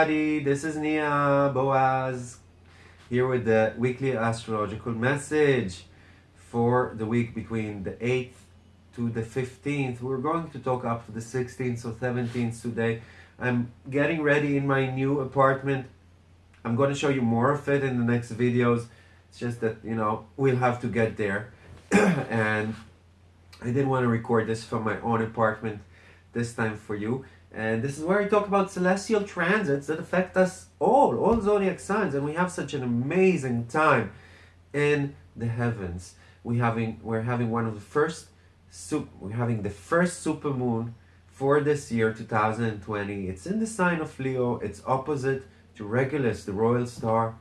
everybody, this is Nia Boaz here with the weekly astrological message for the week between the 8th to the 15th. We're going to talk up to the 16th or 17th today. I'm getting ready in my new apartment. I'm going to show you more of it in the next videos. It's just that, you know, we'll have to get there. and I didn't want to record this from my own apartment this time for you. And this is where we talk about celestial transits that affect us all, all zodiac signs. And we have such an amazing time in the heavens. We having we're having one of the first we're having the first supermoon for this year 2020. It's in the sign of Leo. It's opposite to Regulus, the royal star,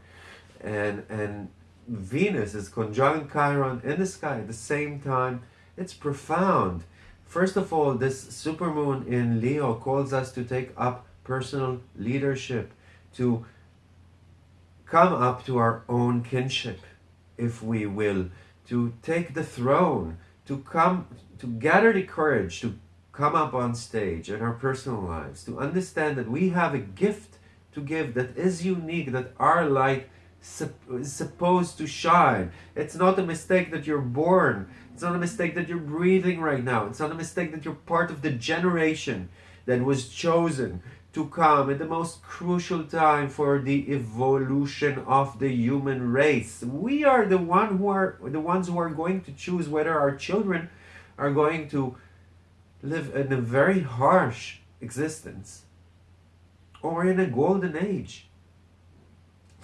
and and Venus is conjunct Chiron in the sky at the same time. It's profound. First of all, this supermoon in Leo calls us to take up personal leadership, to come up to our own kinship, if we will, to take the throne, to come, to gather the courage to come up on stage in our personal lives, to understand that we have a gift to give that is unique, that our light is supposed to shine. It's not a mistake that you're born it's not a mistake that you're breathing right now. It's not a mistake that you're part of the generation that was chosen to come at the most crucial time for the evolution of the human race. We are the one who are the ones who are going to choose whether our children are going to live in a very harsh existence or in a golden age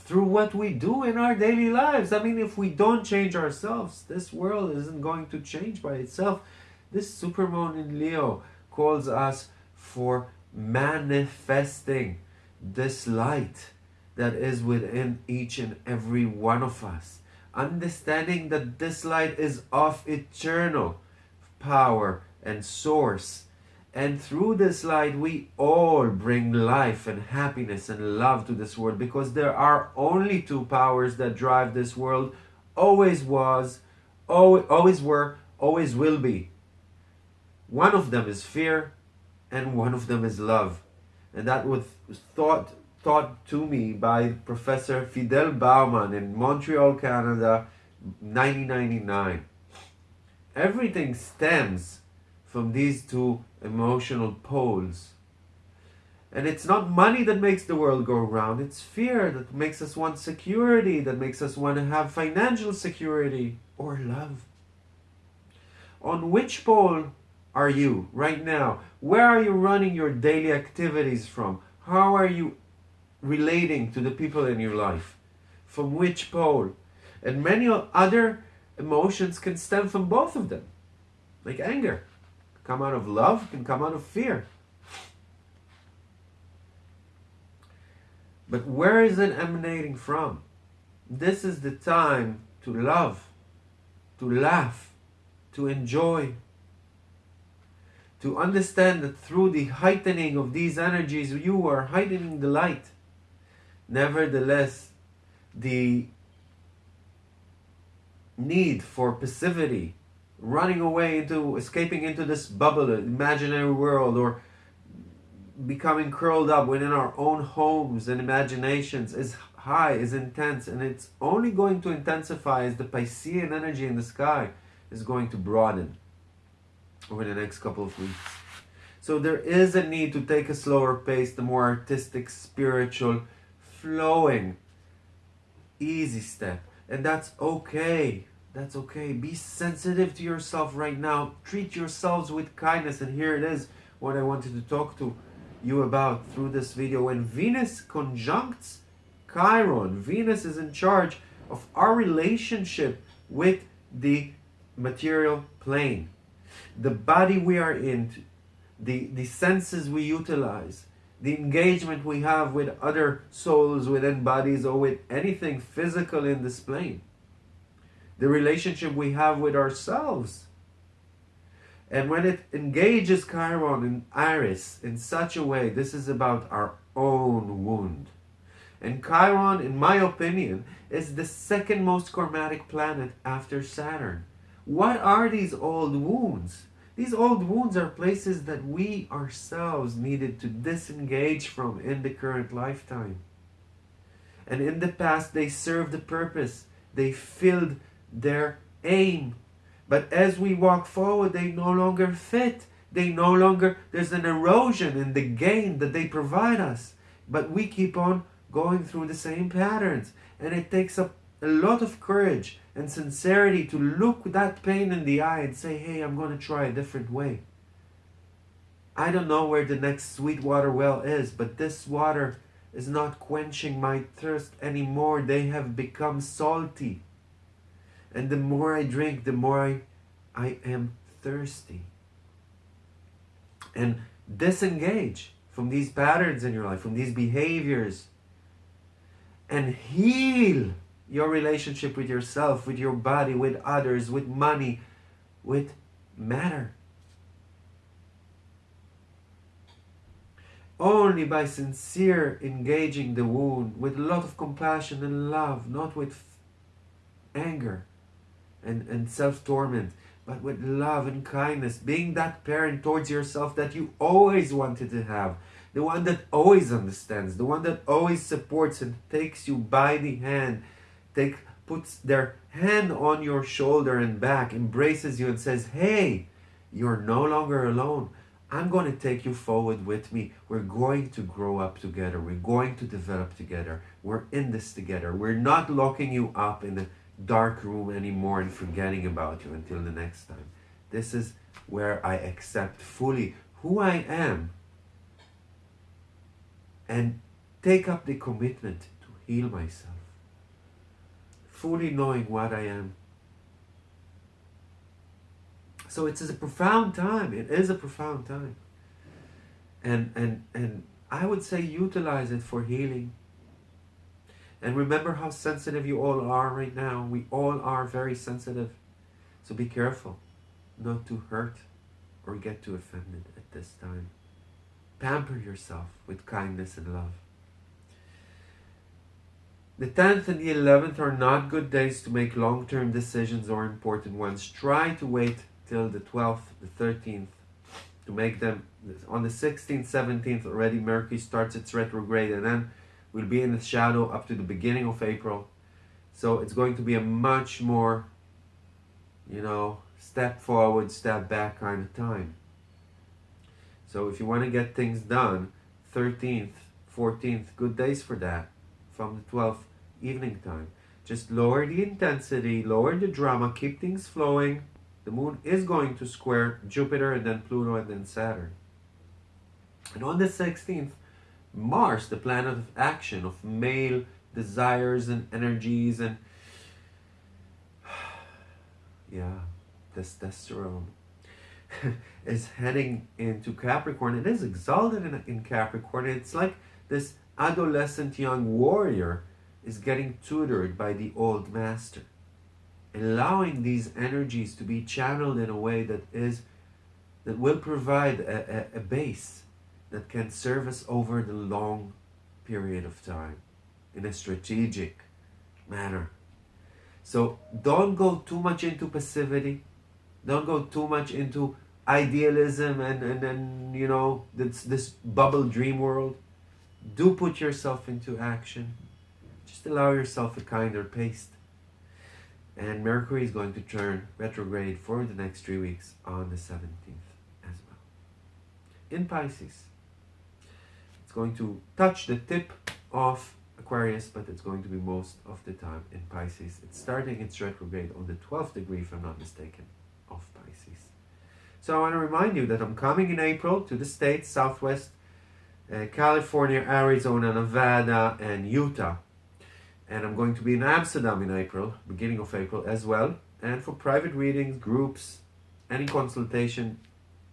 through what we do in our daily lives. I mean, if we don't change ourselves, this world isn't going to change by itself. This supermoon in Leo calls us for manifesting this light that is within each and every one of us. Understanding that this light is of eternal power and source and through this light, we all bring life and happiness and love to this world because there are only two powers that drive this world, always was, always were, always will be. One of them is fear and one of them is love. And that was thought, taught to me by Professor Fidel Bauman in Montreal, Canada, 1999. Everything stems from these two emotional poles. And it's not money that makes the world go round, it's fear that makes us want security, that makes us want to have financial security or love. On which pole are you right now? Where are you running your daily activities from? How are you relating to the people in your life? From which pole? And many other emotions can stem from both of them, like anger come out of love, can come out of fear. But where is it emanating from? This is the time to love, to laugh, to enjoy, to understand that through the heightening of these energies, you are heightening the light. Nevertheless, the need for passivity running away into, escaping into this bubble, imaginary world, or becoming curled up within our own homes and imaginations is high, is intense, and it's only going to intensify as the Piscean energy in the sky is going to broaden over the next couple of weeks. So there is a need to take a slower pace, the more artistic, spiritual, flowing, easy step. And that's okay. That's okay. Be sensitive to yourself right now. Treat yourselves with kindness. And here it is, what I wanted to talk to you about through this video. When Venus conjuncts Chiron, Venus is in charge of our relationship with the material plane. The body we are in, the, the senses we utilize, the engagement we have with other souls within bodies or with anything physical in this plane the relationship we have with ourselves. And when it engages Chiron and Aries in such a way, this is about our own wound. And Chiron, in my opinion, is the second most karmatic planet after Saturn. What are these old wounds? These old wounds are places that we ourselves needed to disengage from in the current lifetime. And in the past, they served a purpose, they filled their aim. But as we walk forward, they no longer fit. They no longer, there's an erosion in the gain that they provide us. But we keep on going through the same patterns. And it takes a, a lot of courage and sincerity to look that pain in the eye and say, hey, I'm going to try a different way. I don't know where the next sweet water well is, but this water is not quenching my thirst anymore. They have become salty. And the more I drink, the more I, I am thirsty. And disengage from these patterns in your life, from these behaviors, and heal your relationship with yourself, with your body, with others, with money, with matter. Only by sincere engaging the wound with a lot of compassion and love, not with anger and, and self-torment, but with love and kindness, being that parent towards yourself that you always wanted to have, the one that always understands, the one that always supports and takes you by the hand take puts their hand on your shoulder and back, embraces you and says, hey, you're no longer alone. I'm going to take you forward with me. We're going to grow up together. We're going to develop together. We're in this together. We're not locking you up in a dark room anymore and forgetting about you until the next time. This is where I accept fully who I am and take up the commitment to heal myself fully knowing what I am. So it's a profound time. It is a profound time. And, and, and I would say utilize it for healing. And remember how sensitive you all are right now. We all are very sensitive. So be careful not to hurt or get too offended at this time. Pamper yourself with kindness and love. The 10th and the 11th are not good days to make long-term decisions or important ones. Try to wait till the 12th, the 13th to make them. On the 16th, 17th already Mercury starts its retrograde and then we'll be in the shadow up to the beginning of April. So it's going to be a much more, you know, step forward, step back kind of time. So if you want to get things done, 13th, 14th, good days for that from the 12th evening time. Just lower the intensity, lower the drama, keep things flowing. The moon is going to square Jupiter and then Pluto and then Saturn. And on the 16th, Mars, the planet of action, of male desires and energies and yeah, testosterone is heading into Capricorn. It is exalted in, in Capricorn. It's like this adolescent young warrior is getting tutored by the old master allowing these energies to be channeled in a way that is that will provide a, a, a, base that can serve us over the long period of time in a strategic manner so don't go too much into passivity don't go too much into idealism and and then you know this this bubble dream world do put yourself into action. Just allow yourself a kinder pace. And Mercury is going to turn retrograde for the next three weeks on the 17th as well. In Pisces, going to touch the tip of Aquarius, but it's going to be most of the time in Pisces. It's starting its retrograde on the 12th degree, if I'm not mistaken, of Pisces. So I want to remind you that I'm coming in April to the States, Southwest uh, California, Arizona, Nevada, and Utah. And I'm going to be in Amsterdam in April, beginning of April as well. And for private readings, groups, any consultation,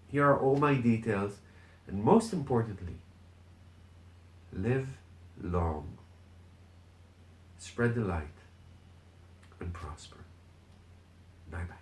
here are all my details. And most importantly, live long, spread the light, and prosper. Bye-bye.